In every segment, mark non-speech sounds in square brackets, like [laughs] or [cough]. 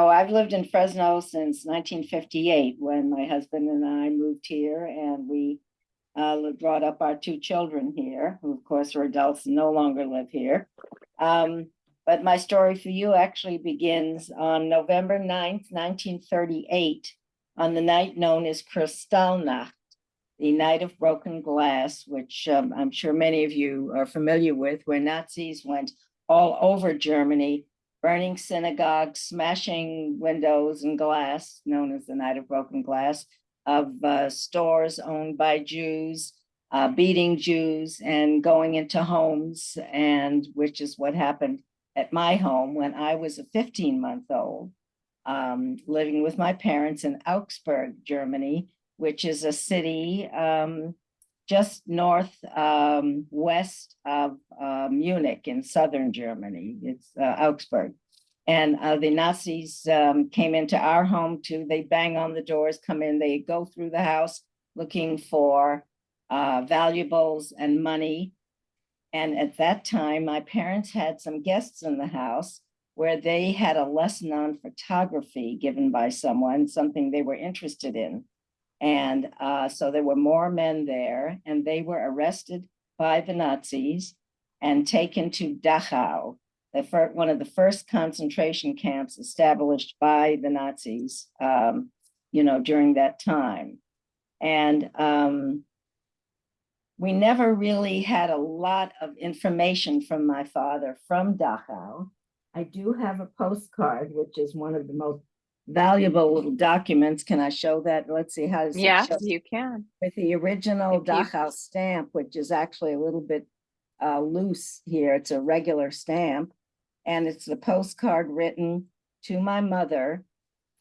Oh, I've lived in Fresno since nineteen fifty-eight, when my husband and I moved here and we uh, brought up our two children here, who of course are adults and no longer live here. Um, but my story for you actually begins on November 9th, nineteen thirty-eight, on the night known as Kristallnacht, the Night of Broken Glass, which um, I'm sure many of you are familiar with, where Nazis went all over Germany burning synagogues, smashing windows and glass, known as the Night of Broken Glass, of uh, stores owned by Jews, uh, beating Jews and going into homes, and which is what happened at my home when I was a 15 month old, um, living with my parents in Augsburg, Germany, which is a city um, just north um, west of uh, Munich in southern Germany. It's uh, Augsburg. And uh, the Nazis um, came into our home too. They bang on the doors, come in, they go through the house looking for uh, valuables and money. And at that time, my parents had some guests in the house where they had a lesson on photography given by someone, something they were interested in. And uh, so there were more men there and they were arrested by the Nazis and taken to Dachau, the fir- one of the first concentration camps established by the Nazis, um, you know, during that time. And um, we never really had a lot of information from my father from Dachau. I do have a postcard, which is one of the most valuable little documents. Can I show that? Let's see how. Yes, you can. With the original Dachau stamp, which is actually a little bit uh, loose here. It's a regular stamp. And it's the postcard written to my mother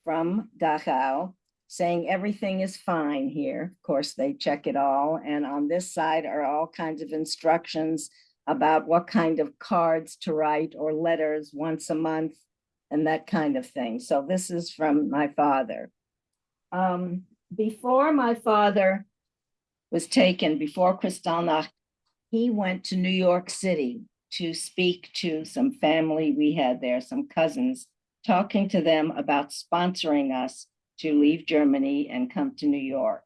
from Dachau saying everything is fine here. Of course, they check it all. And on this side are all kinds of instructions about what kind of cards to write or letters once a month and that kind of thing. So this is from my father. Um, before my father was taken, before Kristallnacht, he went to New York City to speak to some family we had there, some cousins, talking to them about sponsoring us to leave Germany and come to New York.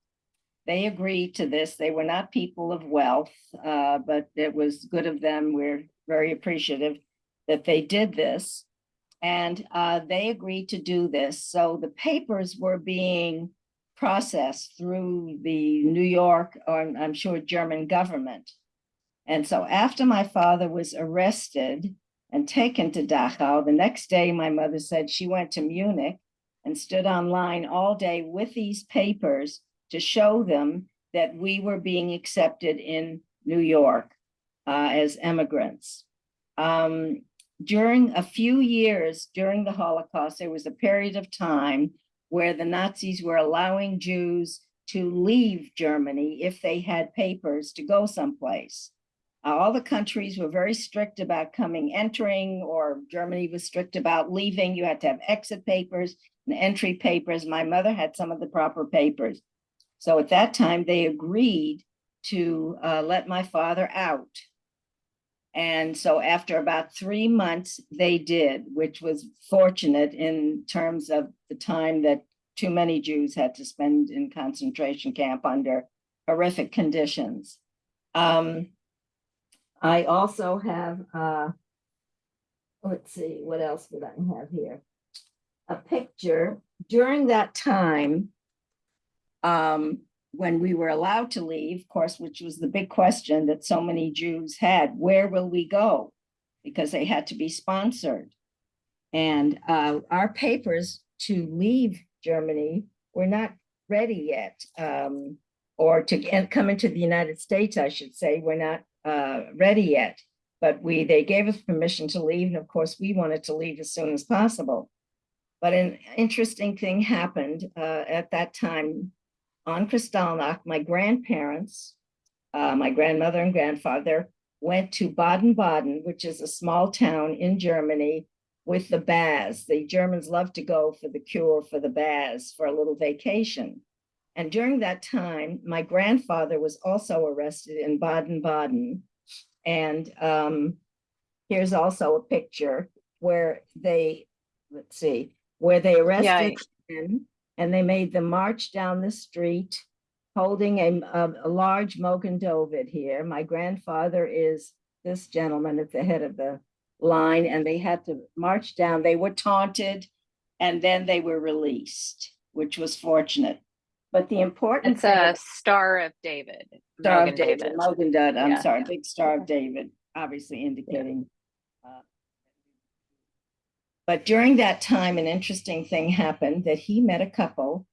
They agreed to this. They were not people of wealth, uh, but it was good of them. We're very appreciative that they did this. And uh, they agreed to do this. So the papers were being processed through the New York, or I'm- sure German government. And so after my father was arrested and taken to Dachau, the next day, my mother said she went to Munich and stood online all day with these papers to show them that we were being accepted in New York uh, as immigrants. Um, during a few years during the Holocaust, there was a period of time where the Nazis were allowing Jews to leave Germany if they had papers to go someplace. Uh, all the countries were very strict about coming, entering, or Germany was strict about leaving. You had to have exit papers and entry papers. My mother had some of the proper papers. So at that time, they agreed to uh, let my father out. And so after about three months, they did, which was fortunate in terms of the time that too many Jews had to spend in concentration camp under horrific conditions. Um, I also have, uh, let's see, what else would I have here? A picture during that time, um, when we were allowed to leave, of course, which was the big question that so many Jews had, where will we go? Because they had to be sponsored. And uh, our papers to leave Germany were not ready yet. Um, or to en- come into the United States, I should say, we're not uh, ready yet. But we, they gave us permission to leave, and of course, we wanted to leave as soon as possible. But an interesting thing happened uh, at that time on Kristallnacht. My grandparents, uh, my grandmother and grandfather, went to Baden-Baden, which is a small town in Germany, with the baths. The Germans love to go for the cure for the baths for a little vacation. And during that time, my grandfather was also arrested in Baden-Baden. And um, here's also a picture where they, let's see, where they arrested men and they made them march down the street holding a, a, a large Mogen David here. My grandfather is this gentleman at the head of the line and they had to march down. They were taunted and then they were released, which was fortunate. But the important It's a Star of David. Star of Mogen David, Mogen Dud, I'm Yeah. sorry, big Star of David, obviously indicating. uh, But during that time, an interesting thing happened that he met a couple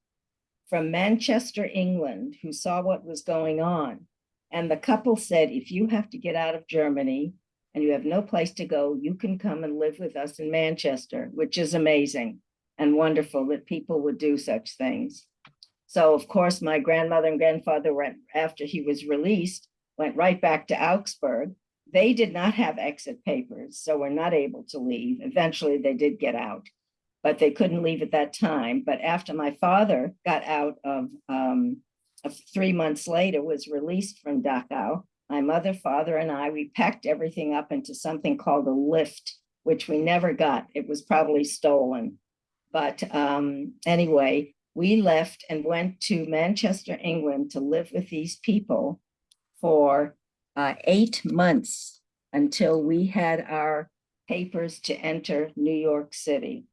from Manchester, England, who saw what was going on. And the couple said, if you have to get out of Germany and you have no place to go, you can come and live with us in Manchester, which is amazing and wonderful that people would do such things. So of course, my grandmother and grandfather went, after he was released, went right back to Augsburg. They did not have exit papers, so were not able to leave. Eventually, they did get out, but they couldn't leave at that time. But after my father got out of, um, of three months later, was released from Dachau, my mother, father, and I, we packed everything up into something called a lift, which we never got. It was probably stolen. But um, anyway, we left and went to Manchester, England to live with these people for uh, eight months until we had our papers to enter New York City.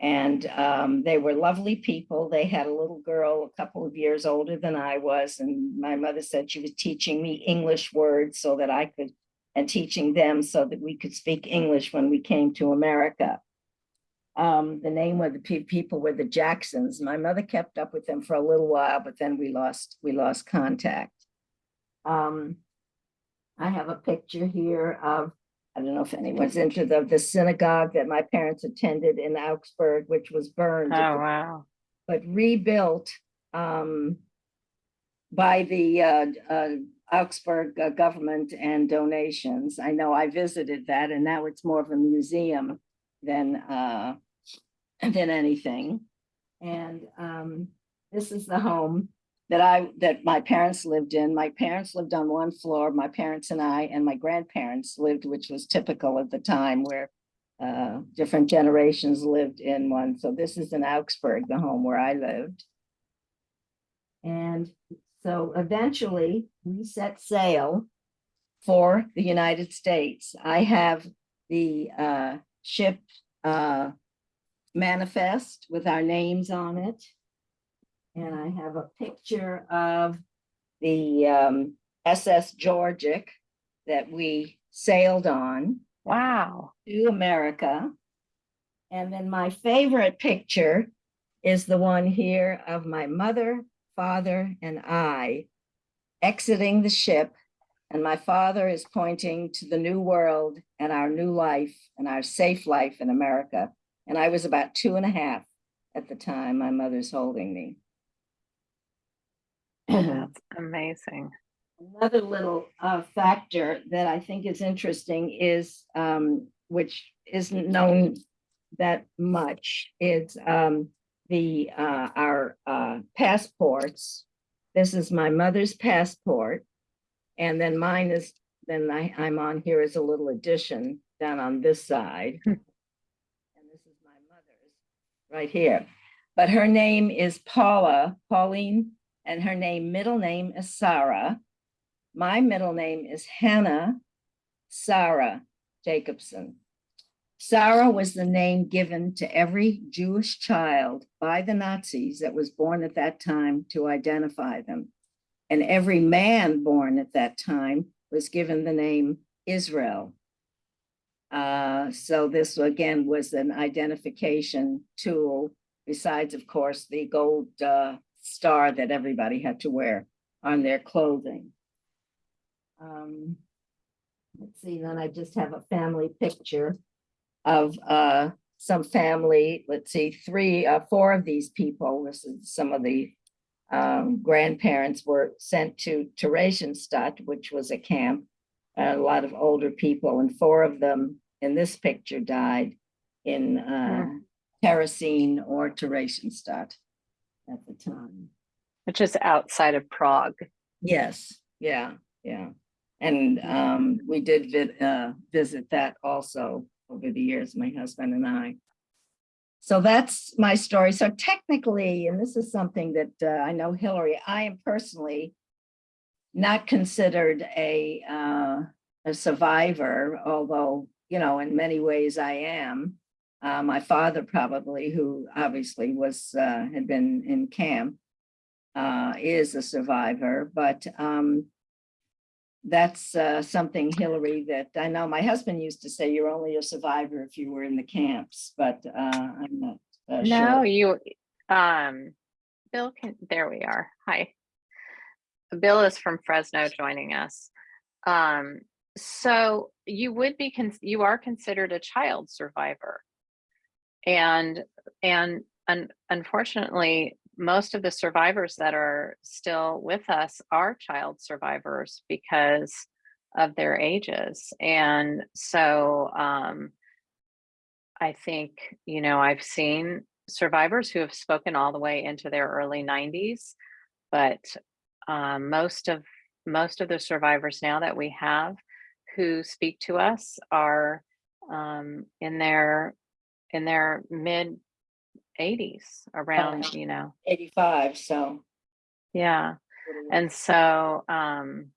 And um, they were lovely people. They had a little girl a couple of years older than I was. And my mother said she was teaching me English words so that I could, and teaching them so that we could speak English when we came to America. Um, the name of the pe- people were the Jacksons. My mother kept up with them for a little while, but then we lost, we lost contact. Um, I have a picture here of, I don't know if anyone's into the, the synagogue that my parents attended in Augsburg, which was burned. Oh, wow. but rebuilt um, by the uh, uh, Augsburg uh, government and donations. I know I visited that and now it's more of a museum than uh, than anything. And um, this is the home that I that my parents lived in. My parents lived on one floor, my parents and I, and my grandparents lived, which was typical at the time where uh, different generations lived in one. So this is in Augsburg, the home where I lived. And so eventually we set sail for the United States. I have the uh, ship uh, manifest with our names on it. And I have a picture of the um, SS Georgic that we sailed on Wow. to America. And then my favorite picture is the one here of my mother, father, and I exiting the ship. And my father is pointing to the new world and our new life and our safe life in America. And I was about two and a half at the time my mother's holding me. That's amazing. Another little uh, factor that I think is interesting is, um, which isn't known that much, is um, the, uh, our uh, passports. This is my mother's passport. And then mine is, then I, I'm on here as a little addition down on this side. Hmm. And this is my mother's right here. But her name is Paula, Pauline, and her name, middle name is Sarah. My middle name is Hannah Sarah Jacobson. Sarah was the name given to every Jewish child by the Nazis that was born at that time to identify them. And every man born at that time was given the name Israel. Uh, so this again was an identification tool, besides, of course, the gold uh, star that everybody had to wear on their clothing. Um, let's see, then I just have a family picture of uh, some family, let's see, three, uh, four of these people, this is some of the um, grandparents were sent to Theresienstadt, which was a camp, a lot of older people, and four of them in this picture died in uh, Terezin or Theresienstadt at the time. Which is outside of Prague. Yes, yeah, yeah. And um, we did vi- uh, visit that also over the years, my husband and I. so that's my story. So technically, and this is something that uh, I know Hillary, I am personally not considered a, uh, a survivor, although, you know, in many ways I am. Uh, my father probably, who obviously was, uh, had been in camp, uh, is a survivor, but, um, that's, uh, something Hillary that I know my husband used to say, you're only a survivor if you were in the camps, but, uh, I'm not. uh, No, sure. you, um, Bill can, there we are. Hi. Bill is from Fresno joining us. Um, so you would be, con- you are considered a child survivor. And, and un- unfortunately, most of the survivors that are still with us are child survivors because of their ages. And so, um, I think, you know, I've seen survivors who have spoken all the way into their early 90s, but um, most of most of the survivors now that we have who speak to us are um, in their in their mid 80s around, you know, Eighty-five, so. yeah. And so, um,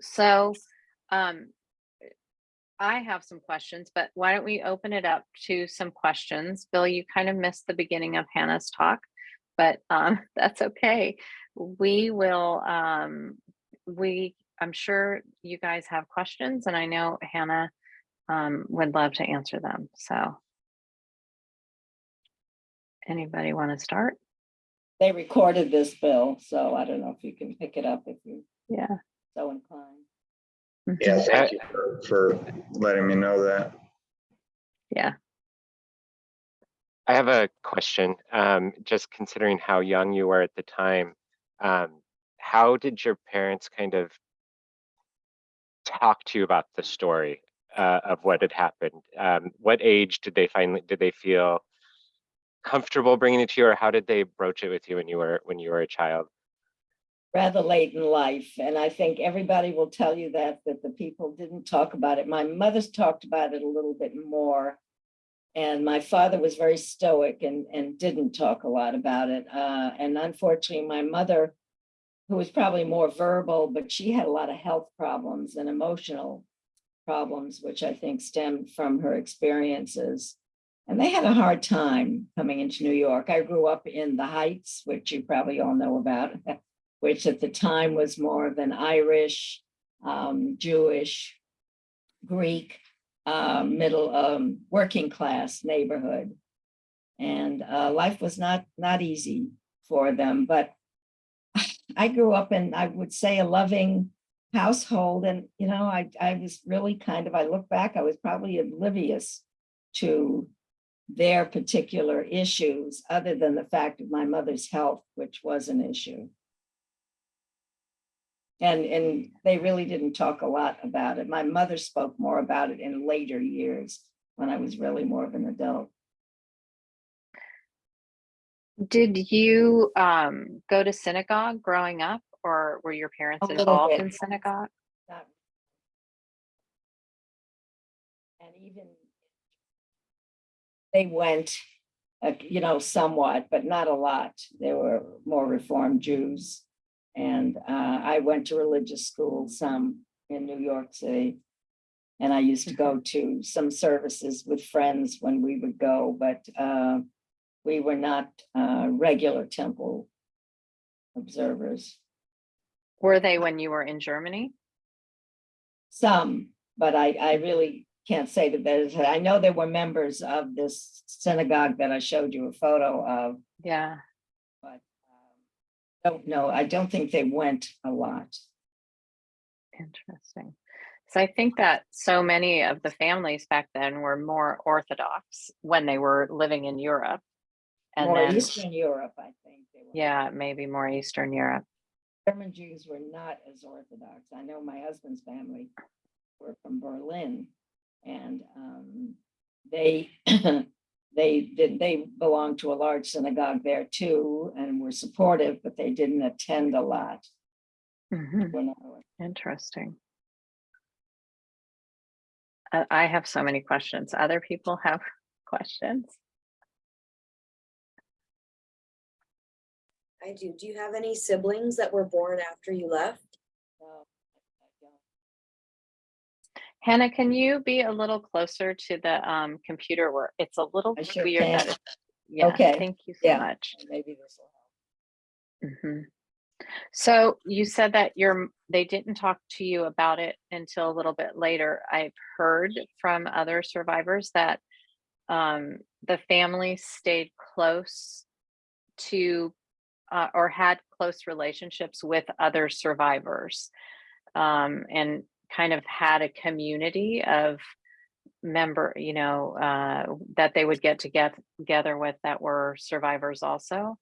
so, um, I have some questions, but why don't we open it up to some questions? Bill, you kind of missed the beginning of Hannah's talk, but, um, [laughs] that's okay. We will, um, we, I'm sure you guys have questions and I know Hannah, um, would love to answer them. So. Anybody want to start? They recorded this bill, so I don't know if you can pick it up if you're Yeah. so inclined. Yeah, Mhm. thank you for, for letting me know that. Yeah. I have a question. Um, just considering how young you were at the time, um, how did your parents kind of talk to you about the story uh, of what had happened? Um, what age did they finally did they feel comfortable bringing it to you, or how did they broach it with you when you were when you were a child? Rather late in life, and I think everybody will tell you that, that the people didn't talk about it. My mother's talked about it a little bit more. And my father was very stoic and, and didn't talk a lot about it. Uh, and unfortunately, my mother, who was probably more verbal, but she had a lot of health problems and emotional problems, which I think stemmed from her experiences. And they had a hard time coming into New York. I grew up in the Heights, which you probably all know about, [laughs] which at the time was more of an Irish, um, Jewish, Greek, uh, middle, um, working class neighborhood. And uh, life was not not easy for them, but [laughs] I grew up in, I would say, a loving household. And, you know, I, I was really kind of, I look back, I was probably oblivious to their particular issues, other than the fact of my mother's health, which was an issue. And, and they really didn't talk a lot about it. My mother spoke more about it in later years, when I was really more of an adult. Did you um, go to synagogue growing up or were your parents involved bit. in synagogue? Not- And even they went, uh, you know, somewhat, but not a lot. They were more reformed Jews. And uh, I went to religious school some in New York City. And I used to go to some services with friends when we would go, but uh, we were not uh, regular temple observers. Were they when you were in Germany? Some, but I, I really can't say that there's, I know there were members of this synagogue that I showed you a photo of, Yeah. but um, don't know, I don't think they went a lot. Interesting. So I think that so many of the families back then were more Orthodox when they were living in Europe. And More then, Eastern Europe, I think. they were. yeah, maybe more Eastern Europe. German Jews were not as Orthodox. I know my husband's family were from Berlin and um, they [clears throat] they did they belonged to a large synagogue there too and were supportive, but they didn't attend a lot. Mm -hmm. Interesting. I have so many questions. Other people [laughs] have questions. I do. Do you have any siblings that were born after you left? Hannah, can you be a little closer to the um computer where it's a little I sure weird can. Yeah, Okay, thank you so yeah. much. Maybe this will help. Mhm. So you said that your they didn't talk to you about it until a little bit later. I've heard from other survivors that um, the family stayed close to uh, or had close relationships with other survivors um, and kind of had a community of member, you know, uh, that they would get to get together with that were survivors also.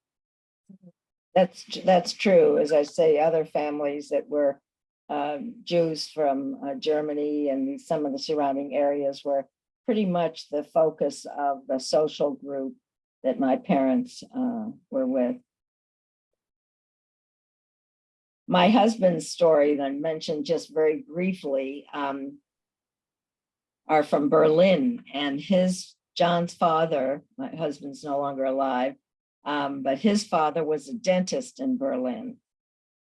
That's, that's true. As I say, other families that were um, Jews from uh, Germany and some of the surrounding areas were pretty much the focus of the social group that my parents uh, were with. My husband's story that I mentioned just very briefly um, are from Berlin and his, John's father, my husband's no longer alive, um, but his father was a dentist in Berlin.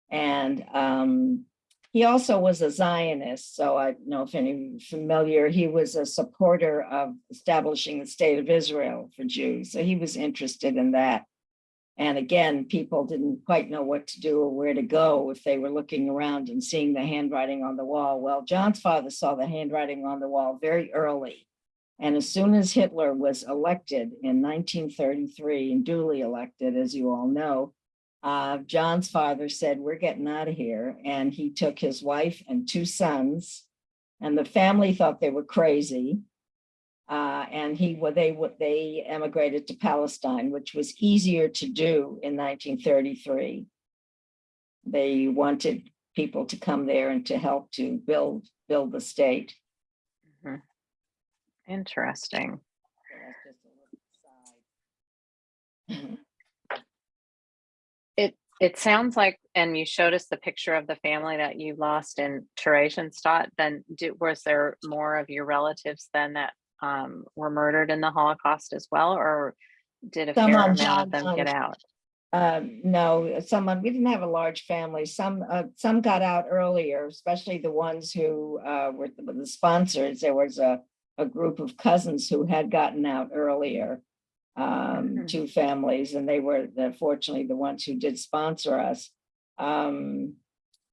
And um, he also was a Zionist, so I don't know if any familiar, he was a supporter of establishing the state of Israel for Jews. So he was interested in that. And again, people didn't quite know what to do or where to go if they were looking around and seeing the handwriting on the wall. Well, John's father saw the handwriting on the wall very early. And as soon as Hitler was elected in 1933 and duly elected, as you all know, uh, John's father said, we're getting out of here. And he took his wife and two sons and the family thought they were crazy. Uh, and he, well, they, they emigrated to Palestine, which was easier to do in 1933. They wanted people to come there and to help to build, build the state. Interesting. So that's just a little aside. It it sounds like, and you showed us the picture of the family that you lost in Theresienstadt. Then, do, was there more of your relatives then that um, were murdered in the Holocaust as well, or did a Some fair amount John of them get out? Um, no, someone, we didn't have a large family. Some, uh, some got out earlier, especially the ones who, uh, were the the sponsors. There was a, a group of cousins who had gotten out earlier. Um, Mhm. two families, and they were, the fortunately, the ones who did sponsor us. Um,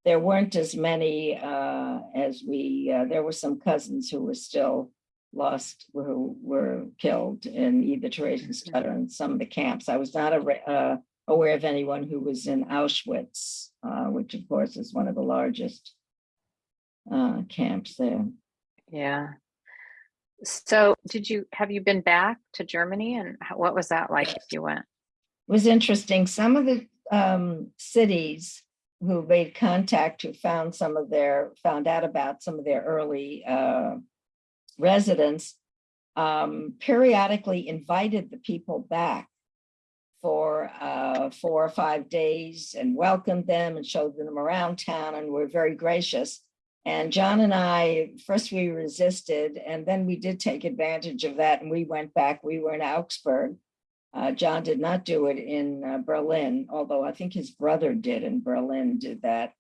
there weren't as many, uh, as we, uh, there were some cousins who were still lost, who were killed in either Theresienstadt or in some of the camps. I was not a, uh, aware of anyone who was in Auschwitz, uh, which of course is one of the largest uh, camps there. Yeah. So, did you have you been back to Germany, and how, what was that like if you went? It was interesting. Some of the um, cities who made contact, who found some of their, found out about some of their early uh, residents, um, periodically invited the people back for uh, four or five days and welcomed them and showed them around town and were very gracious. And John and I, first we resisted and then we did take advantage of that and we went back. We were in Augsburg. Uh, John did not do it in uh, Berlin, although I think his brother did in Berlin did that.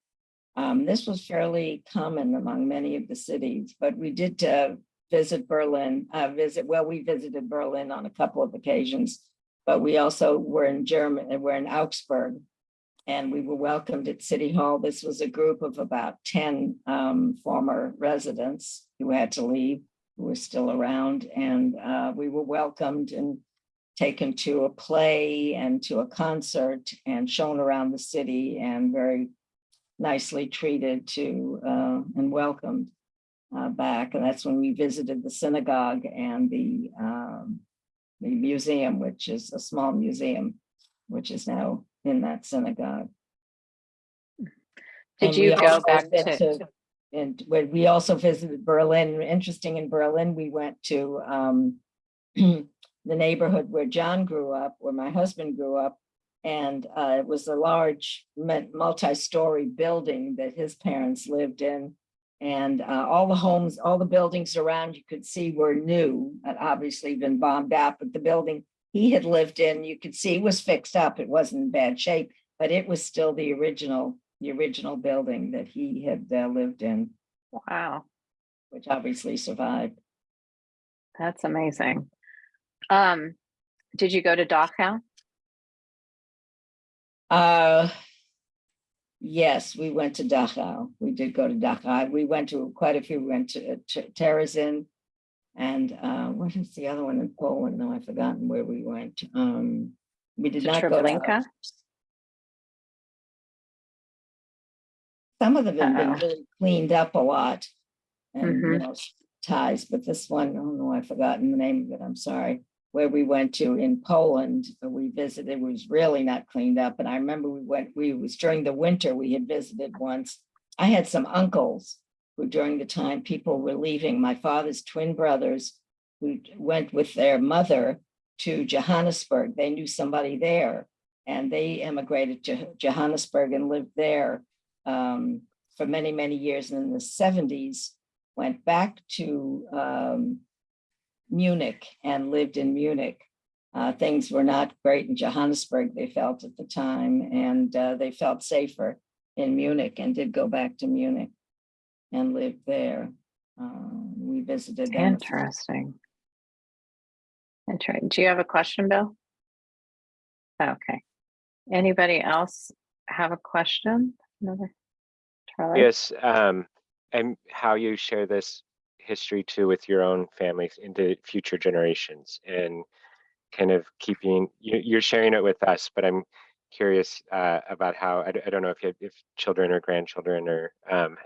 Um, this was fairly common among many of the cities, but we did uh, visit Berlin, uh, visit, well, we visited Berlin on a couple of occasions, but we also were in Germany, we're in Augsburg. And we were welcomed at City Hall. This was a group of about 10 um, former residents who had to leave, who were still around. And uh, we were welcomed and taken to a play and to a concert and shown around the city and very nicely treated to uh, and welcomed uh, back. And that's when we visited the synagogue and the um, the museum, which is a small museum, which is now in that synagogue. Did And you we go also back been to? And when we also visited Berlin, interesting in Berlin, we went to um, [clears throat] the neighborhood where John grew up, where my husband grew up. And uh, it was a large multi-story building that his parents lived in. And uh, all the homes, all the buildings around you could see were new, had obviously been bombed out, but the building he had lived in, you could see was fixed up. It wasn't in bad shape, but it was still the original, the original building that he had uh, lived in, Wow, which obviously survived. that's amazing. Um, did you go to Dachau? Uh, yes, we went to Dachau. We did go to Dachau. We went to quite a few. We went to to Terezin. And uh, what is the other one in Poland? No, I've forgotten where we went. Um, we did To not go to. Some of them have been Uh-oh. really cleaned up a lot. And, you Mhm. know, ties, but this one, oh no, I've forgotten the name of it. I'm sorry. Where we went to in Poland, we visited, it was really not cleaned up. And I remember we went, we was during the winter, we had visited once. I had some uncles who during the time people were leaving, my father's twin brothers who went with their mother to Johannesburg. They knew somebody there and they emigrated to Johannesburg and lived there um, for many, many years. And in the seventies, went back to um, Munich and lived in Munich. Uh, things were not great in Johannesburg, they felt at the time, and uh, they felt safer in Munich and did go back to Munich and lived there. Um, we visited them. Interesting. Interesting. Do you have a question, Bill? Okay. Anybody else have a question? Another? Charlie? Yes, um, and how you share this history too with your own families into future generations and kind of keeping, you, you're sharing it with us, but I'm curious uh, about how, I don't know if you have, if children or grandchildren or um,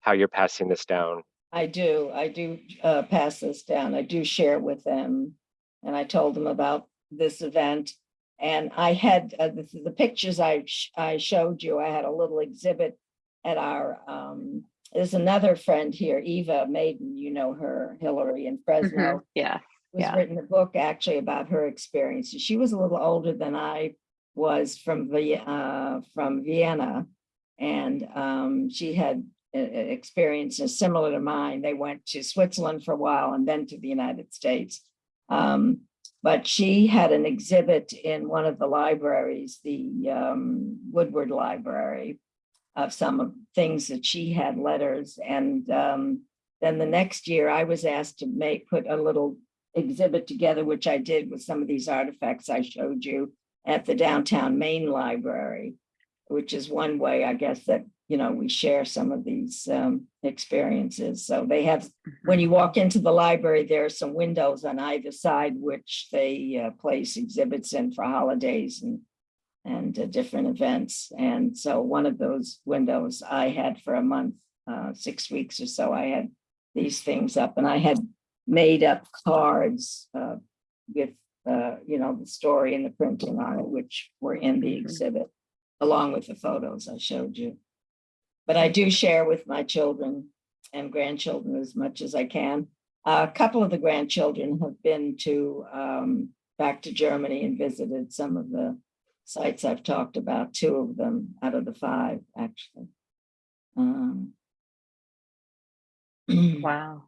how you're passing this down. I do, I do uh, pass this down. I do share it with them. And I told them about this event. And I had uh, the, the pictures I, sh- I showed you, I had a little exhibit at our, um, there's another friend here, Eva Maiden, you know her, Hillary in. Fresno. Yeah, was Yeah. written a book actually about her experiences. She was a little older than I was from the uh, from Vienna, and um, she had uh, uh, experiences similar to mine. They went to Switzerland for a while and then to the United States. Um, but she had an exhibit in one of the libraries, the um, Woodward Library, of some of things that she had letters. And um, then the next year, I was asked to make put a little exhibit together, which I did with some of these artifacts I showed you at the downtown Main Library, which is one way, I guess, that, you know, we share some of these um, experiences. So they have, when you walk into the library, there are some windows on either side, which they uh, place exhibits in for holidays and and uh, different events. And so one of those windows I had for a month, uh, six weeks or so, I had these things up and I had made up cards uh, with, uh, you know, the story and the printing on it, which were in the Mhm. exhibit, along with the photos I showed you. But I do share with my children and grandchildren as much as I can. A couple of the grandchildren have been to, um, back to Germany and visited some of the sites I've talked about, two of them out of the five, actually. Um, [clears throat] wow.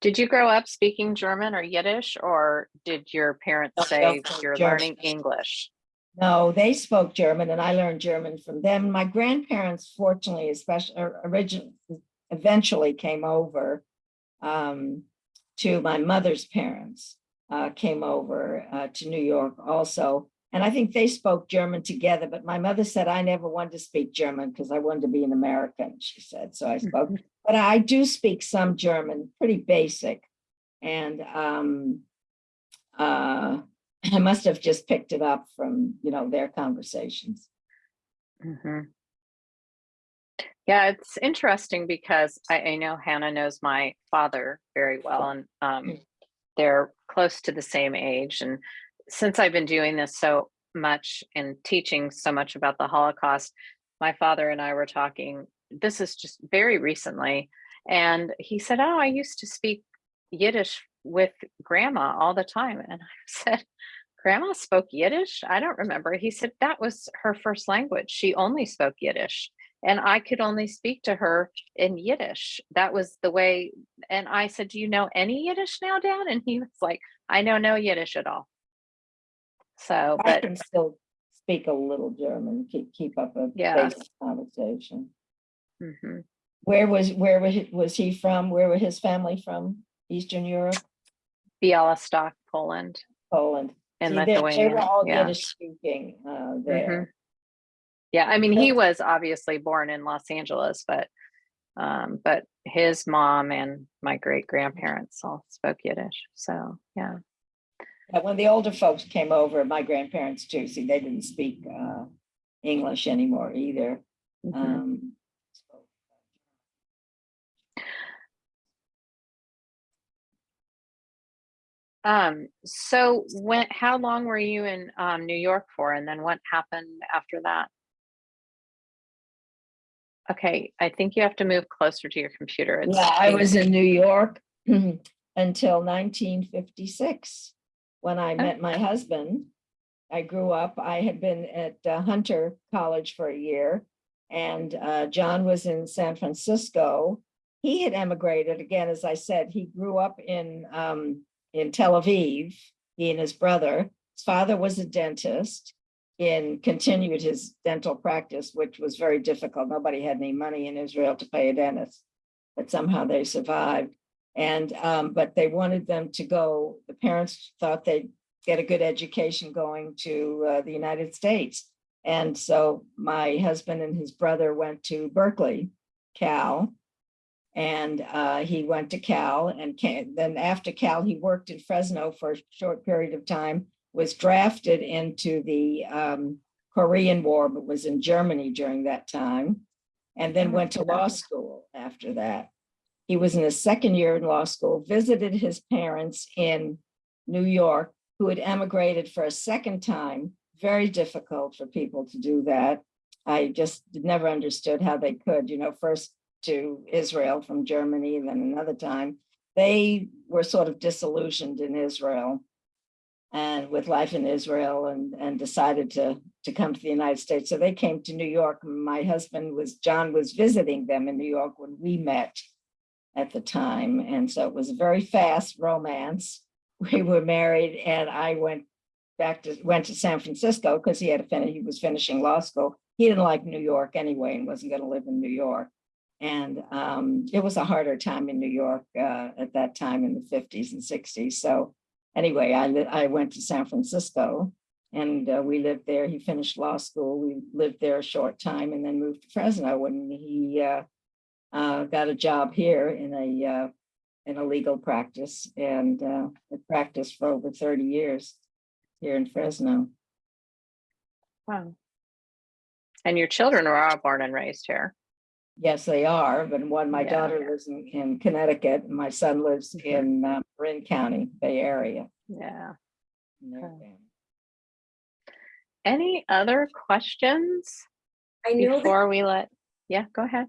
Did you grow up speaking German or Yiddish, or did your parents No, say you're German. learning English? No, they spoke German and I learned German from them. My grandparents, fortunately, especially originally, eventually came over um, to my mother's parents, uh, came over uh, to New York also. And I think they spoke German together, but my mother said I never wanted to speak German because I wanted to be an American, she said. So I spoke, but I do speak some German, pretty basic. And um, uh, [clears throat] I must have just picked it up from, you know, their conversations. Mhm. Yeah, it's interesting because I, I know Hannah knows my father very well and um, Mm. they're close to the same age. And since I've been doing this so much and teaching so much about the Holocaust, my father and I were talking, this is just very recently. And he said, Oh, I used to speak Yiddish with grandma all the time. And I [laughs] said, Grandma spoke Yiddish? I don't remember. He said that was her first language. She only spoke Yiddish. And I could only speak to her in Yiddish. That was the way. And I said, Do you know any Yiddish now, Dad? And he was like, I know no Yiddish at all. So, I but can still speak a little German, keep, keep up a Yeah. basic conversation. Mhm. Where was, where was, he- was he from? Where were his family from? Eastern Europe, Bialystok, Poland Poland? and See, they- They were all Yeah. Yiddish speaking uh, Mhm. there. Yeah, I mean, he was obviously born in Los Angeles, but um, but his mom and my great grandparents all spoke Yiddish. So yeah. But when the older folks came over, my grandparents too, see, they didn't speak uh, English anymore either. Mhm. Um, so- Um, so when, how long were you in um, New York for? And then what happened after that? Okay, I think you have to move closer to your computer. It's Yeah, I was in New York [clears throat] until nineteen fifty-six, when I met my husband. I grew up, I had been at uh, Hunter College for a year, and uh, John was in San Francisco. He had emigrated, again, as I said, he grew up in, um, in Tel Aviv, he and his brother. His father was a dentist and continued his dental practice, which was very difficult. Nobody had any money in Israel to pay a dentist but somehow they survived. And, um, but they wanted them to go, the parents thought they'd get a good education going to, uh, the United States. And so my husband and his brother went to Berkeley, Cal. And, uh, he went to Cal and came, then after Cal, he worked in Fresno for a short period of time, was drafted into the, um, Korean War, but was in Germany during that time. And then Oh, went to law school after that. He was in his second year in law school, visited his parents in New York, who had emigrated for a second time. Very difficult for people to do that. I just never understood how they could, you know, first to Israel from Germany, then another time. They were sort of disillusioned in Israel and with life in Israel and, and decided to, to come to the United States. So they came to New York. My husband was, John was visiting them in New York when we met at the time. And so it was a very fast romance. [laughs] We were married and I went back to, went to San Francisco because he had a, he was finishing law school. He didn't like New York anyway and wasn't going to live in New York. And um, it was a harder time in New York uh, at that time in the fifties and sixties. So anyway, I, I went to San Francisco and uh, we lived there. He finished law school. We lived there a short time and then moved to Fresno when he uh, uh, got a job here in a, uh, in a legal practice and uh, practiced for over 30 years here in Fresno. Wow. And your children are all born and raised here. Yes, they are, but one, my Yeah. daughter lives in, in Connecticut and my son lives in uh, Marin County, Bay Area. Yeah. Okay. Any other questions I know that before we let, yeah, go ahead.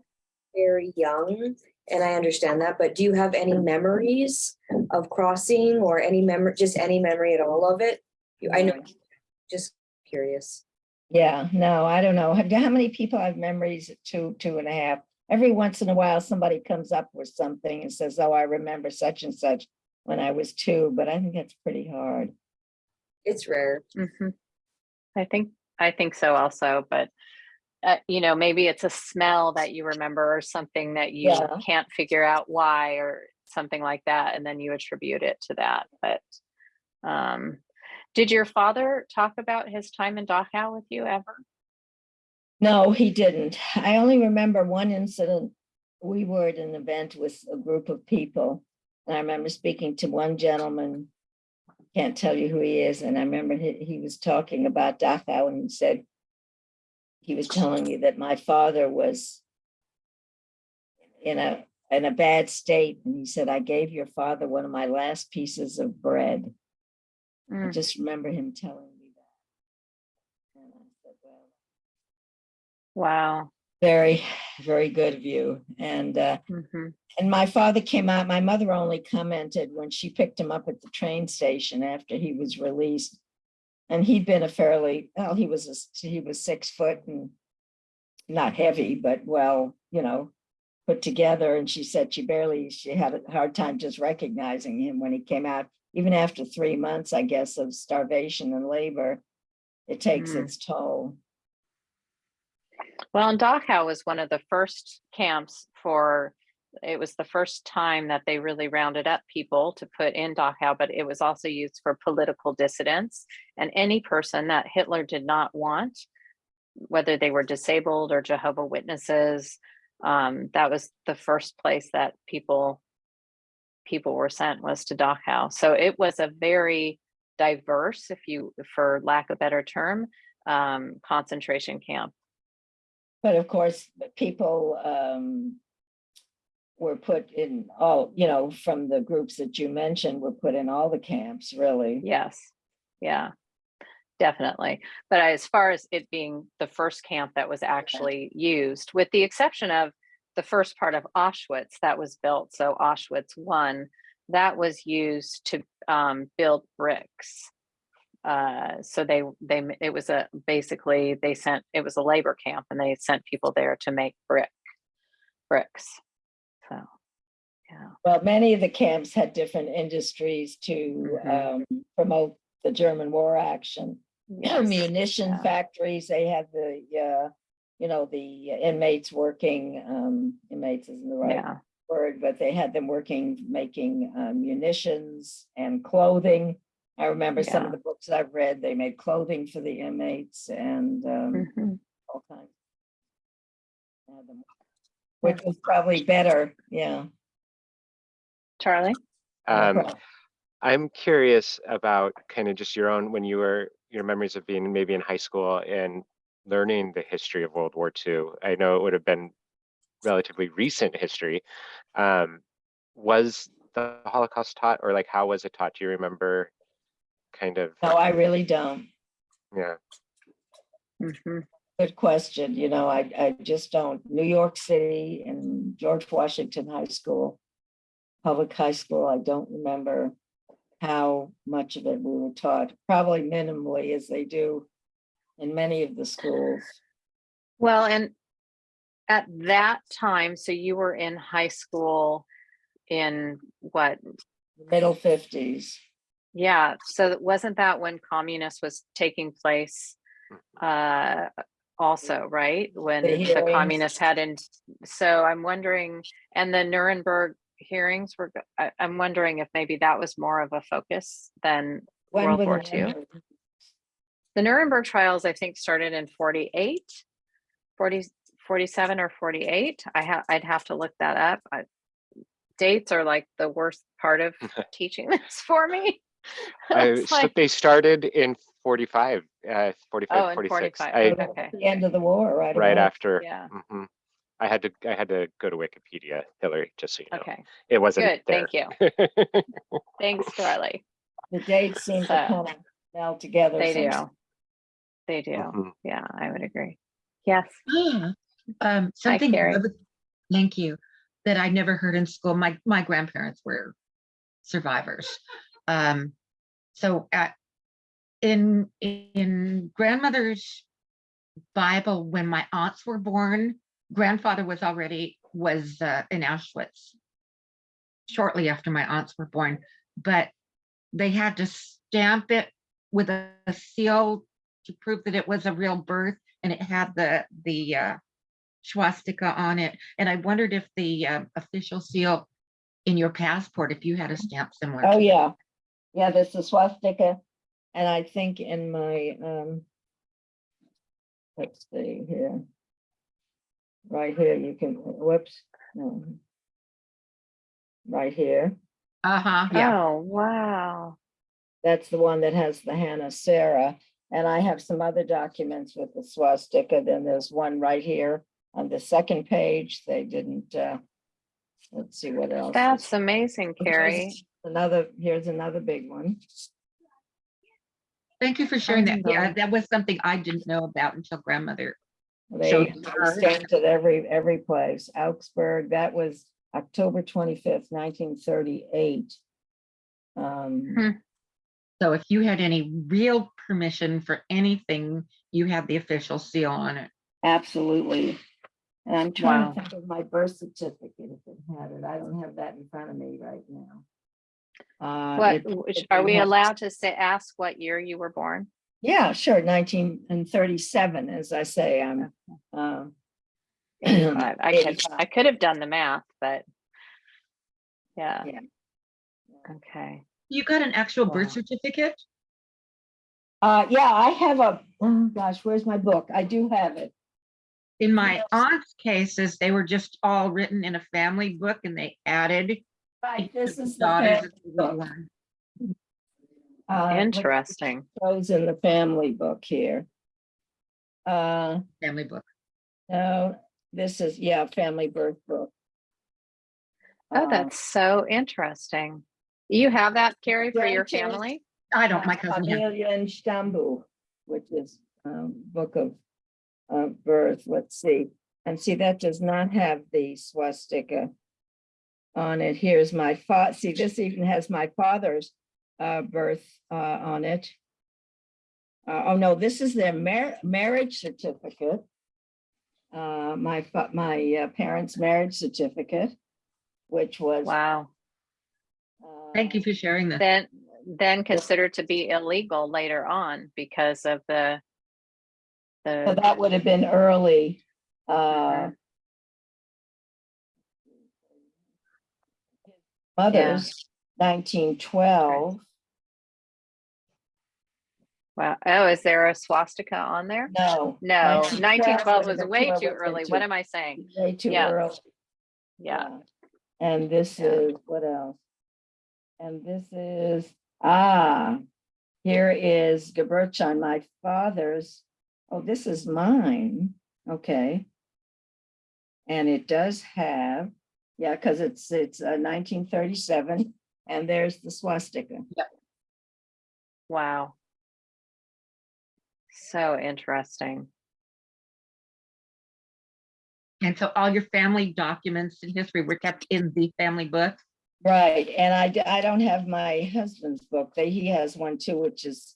You're young and I understand that, but do you have any memories of crossing or any memory, just any memory at all of it? You- I know, just curious. Yeah, no, I don't know. How how many people have memories at two, two and a half? Every once in a while, somebody comes up with something and says, oh, I remember such and such when I was two, but I think that's pretty hard. It's rare. Mhm. I think, I think so also, but uh, you know, maybe it's a smell that you remember or something that you Yeah. can't figure out why or something like that, and then you attribute it to that, but um, did your father talk about his time in Dachau with you ever? No, he didn't. I only remember one incident. We were at an event with a group of people. And I remember speaking to one gentleman. Can't tell you who he is. And I remember he, he was talking about Dachau and he said, he was telling me that my father was in a, in a bad state. And he said, I gave your father one of my last pieces of bread. I Mm, just remember him telling me that. And I said, well, Wow. very, very good of you. And, uh, Mhm. and my father came out, my mother only commented when she picked him up at the train station after he was released. And he'd been a fairly, well, he was, a he was six foot and not heavy, but well, you know, put together. And she said she barely, she had a hard time just recognizing him when he came out, even after three months, I guess, of starvation and labor. it takes Mm. its toll. Well, and Dachau was one of the first camps for, it was the first time that they really rounded up people to put in Dachau, but it was also used for political dissidents. And any person that Hitler did not want, whether they were disabled or Jehovah Witnesses, um, that was the first place that people people were sent was to Dachau. So it was a very diverse, if you, for lack of better term, um, concentration camp. But of course, people um were put in all, you know, from the groups that you mentioned, were put in all the camps, really. Yes, yeah, definitely. But as far as it being the first camp that was actually used, with the exception of the first part of Auschwitz that was built, so Auschwitz one, that was used to um, build bricks. Uh, so they they it was a basically they sent it was a labor camp and they sent people there to make brick bricks. So yeah. Well, many of the camps had different industries to Mhm. um promote the German war action. [clears throat] yes, Munition yeah. factories, they had the uh, you know, the inmates working, um, inmates isn't the right Yeah. word, but they had them working, making uh, munitions and clothing. I remember some of the books I've read, they made clothing for the inmates and um, Mhm. all kinds. Had them- Which was probably better, yeah. Charlie? Um. I'm curious about kind of just your own, when you were, your memories of being maybe in high school and learning the history of World War II. I know it would have been relatively recent history. Um, was the Holocaust taught or like how was it taught? Do you remember kind of, No, I really don't. yeah, Mhm. Good question. You know, I, I just don't. New York City and George Washington High School, public high school, I don't remember how much of it we were taught, probably minimally as they do in many of the schools. Well, and at that time, so you were in high school in what? Middle fifties. Yeah, so wasn't that when communist was taking place? Uh, also, right? When the hearings. communists had in, so I'm wondering, and the Nuremberg hearings were, I, I'm wondering if maybe that was more of a focus than When World War II? Nuremberg- The Nuremberg trials, I think, started in 48, 40, 47 or 48. I have, I'd have to look that up. I, dates are like the worst part of [laughs] teaching this for me. [laughs] I, It's so they started in 45, uh, 45, oh, in 46. 45. I, So Okay. The end of the war, right? right about. after. Yeah. mhm. I had to, I had to go to Wikipedia, Hillary, just so you know. Okay. It wasn't Good. there. Thank you. [laughs] Thanks, Charlie. The dates seem to So- kind of meld together. They do. They do. Mhm. Yeah, I would agree. Yes. Ah, Um, something, Carrie. I thank you, that I never heard in school. My, my grandparents were survivors. Um, so at, in, in grandmother's Bible, when my aunts were born, grandfather was already, was uh, in Auschwitz shortly after my aunts were born, but they had to stamp it with a a seal to prove that it was a real birth and it had the, the uh, swastika on it. And I wondered if the uh, official seal in your passport, if you had a stamp similar. Oh, yeah. Yeah, there's the swastika. And I think in my, um, let's see here. Right here, you can, whoops, no. Right here, Uh-huh, yeah. Oh, wow. that's the one that has the Hannah Sarah. And I have some other documents with the swastika. Then there's one right here on the second page. They didn't, uh, let's see what else. is- That's amazing, [laughs] Carrie. Another, here's another big one. Thank you for sharing that. Yeah, that was something I didn't know about until grandmother. They So- they stamped it every, every place. Augsburg, that was October twenty-fifth, nineteen thirty-eight. Um, Hmm. So if you had any real permission for anything, you had the official seal on it. absolutely. And I'm trying Wow. to think of my birth certificate if it had it. I don't have that in front of me right now. Uh, What, it- which- it are we allowed to say, ask what year you were born? Yeah, sure, nineteen and thirty-seven, as I say, I'm, um. Eighty-five. [clears throat] I [clears throat] could, I could have done the math, but. Yeah. Yeah. Okay. You got an actual Wow. birth certificate? Uh, yeah, I have a, oh gosh, where's my book? I do have it. In my Yes. aunt's cases, they were just all written in a family book and they added. Right, this is the daughters family as they were book. Uh, Interesting. Shows in the family book here. Uh, Family book. no, this is, yeah, family birth book. Oh, Uh, that's so interesting. You have that, Carrie, for your Grandparents- family? I don't, my cousin has. Familienstammbuch, which is um book of uh birth, let's see. And see, that does not have the swastika on it. Here's my fa, see, this even has my father's uh birth uh on it. Uh, oh, no, this is their mar- marriage certificate. Uh, my my uh, parents' marriage certificate, which was. Wow. Thank you uh, for sharing that. Then, then considered to be illegal later on because of the. So that would have been early. uh, Mother's nineteen twelve. wow. Oh, is there a swastika on there? No. No, 1912 nineteen twelve was way too early. What am I saying? Way too Yeah. early. Yeah. And this Yeah. is, what else? And this is, ah, here is Geburtsschein, my father's. Oh, this is mine. Okay. And it does have, yeah, because it's, it's uh, nineteen thirty-seven, and there's the swastika. Yep. Wow. So interesting. And so all your family documents and history were kept in the family book. Right, and I, I don't have my husband's book, they, he has one too, which is,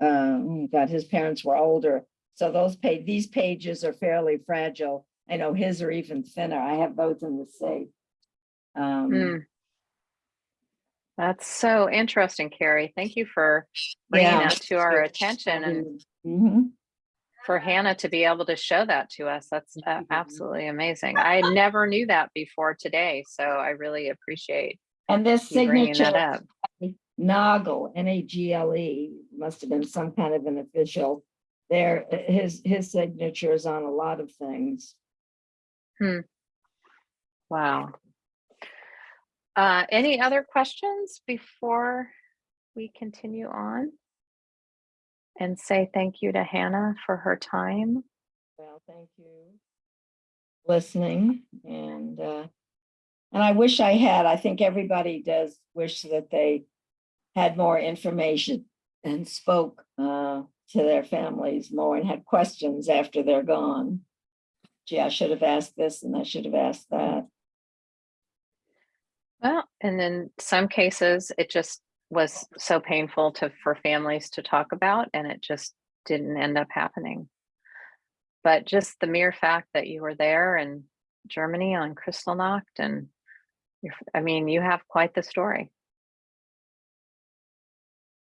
um, God, his parents were older. So those pa, these pages are fairly fragile. I know his are even thinner. I have those in the safe. Um, Mm. That's so interesting, Carrie. Thank you for bringing Yeah. that to our attention and mhm. for Hannah to be able to show that to us. That's uh, Mhm. absolutely amazing. I never knew that before today, so I really appreciate And this you bringing that signature, up. Nagel, N A G L E, must have been some kind of an official. There, his, his signature is on a lot of things. Wow. Uh, any other questions before we continue on? And say thank you to Hannah for her time. Well, thank you. Listening and, uh, and I wish I had, I think everybody does wish that they had more information and spoke, uh, to their families more and had questions after they're gone. Gee, I should have asked this and I should have asked that. Well, and in some cases, it just was so painful to, for families to talk about and it just didn't end up happening. But just the mere fact that you were there in Germany on Kristallnacht and you're, I mean, you have quite the story.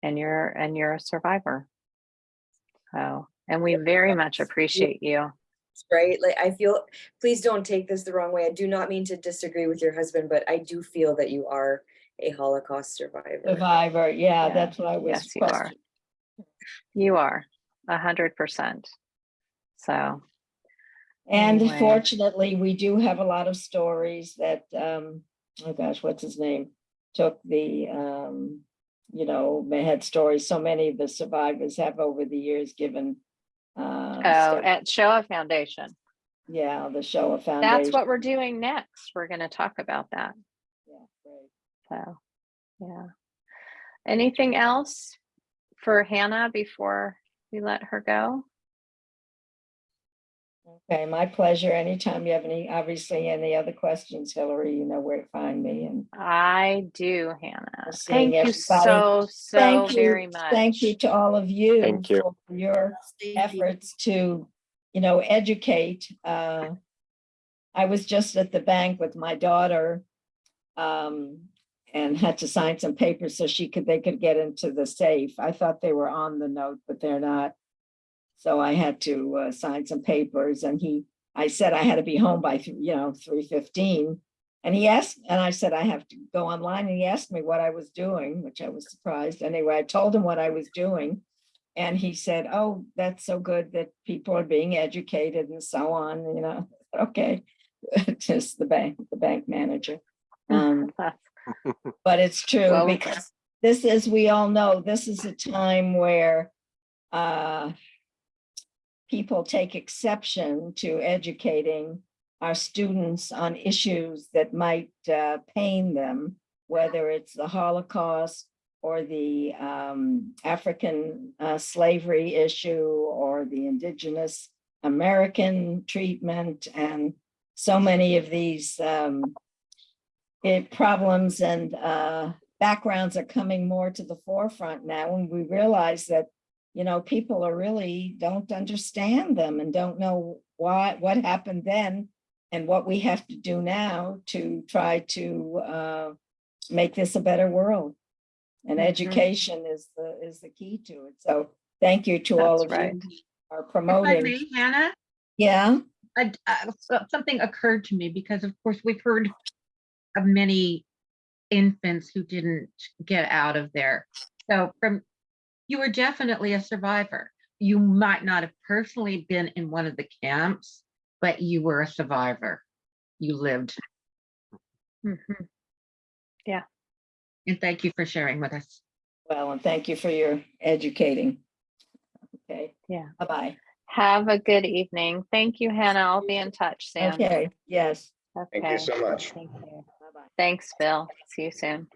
And you're, and you're a survivor. So, and we very much appreciate you. Right? Like, I feel, please don't take this the wrong way. I do not mean to disagree with your husband, but I do feel that you are a Holocaust survivor. Survivor, yeah, Yeah, that's what I was. yes, you are. questioning. You are a hundred percent. So, And Anyway. fortunately, we do have a lot of stories that, um, oh gosh, what's his name? Took the, um, you know, they had stories, so many of the survivors have over the years given. Uh, oh, at Shoah Foundation. yeah, the Shoah Foundation. That's what we're doing next. We're going to talk about that. Yeah, great. So, yeah. Anything else for Hannah before we let her go? Okay, my pleasure. Anytime you have any, obviously, any other questions, Hillary, you know where to find me and. I do, Hannah. We're seeing Thank you so, so Thank you. very much. Thank you to all of you. Thank you. for Your efforts to, you know, educate. uh, I was just at the bank with my daughter. um, and had to sign some papers so she could, they could get into the safe. I thought they were on the note, but they're not. So I had to uh, sign some papers and he, I said I had to be home by, you know, three fifteen. And he asked, and I said I have to go online and he asked me what I was doing, which I was surprised. Anyway, I told him what I was doing. And he said, oh, that's so good that people are being educated and so on, you know, [laughs] okay. [laughs] Just the bank, the bank manager. Um, [laughs] but it's true Well, because this, as we all know, this is a time where uh, people take exception to educating our students on issues that might uh, pain them, whether it's the Holocaust or the um, African uh, slavery issue or the indigenous American treatment and so many of these um, it problems and uh, backgrounds are coming more to the forefront now and we realize that, you know, people are really don't understand them and don't know why, what happened then and what we have to do now to try to uh, make this a better world. And Mhm. education is the, is the key to it. So thank you to all of right. you are If I promoting. may, Hannah, Yeah, I- uh, something occurred to me because of course we've heard of many infants who didn't get out of there. So from, you were definitely a survivor. You might not have personally been in one of the camps, but you were a survivor. You lived. Mm -hmm. Yeah. And thank you for sharing with us. well, and thank you for your educating. Okay. Yeah. Bye-bye. Have a good evening. Thank you, Hannah. I'll be in touch soon. Okay, yes. Thank you so much. Thank you. Bye-bye. Thanks, Bill. See you soon.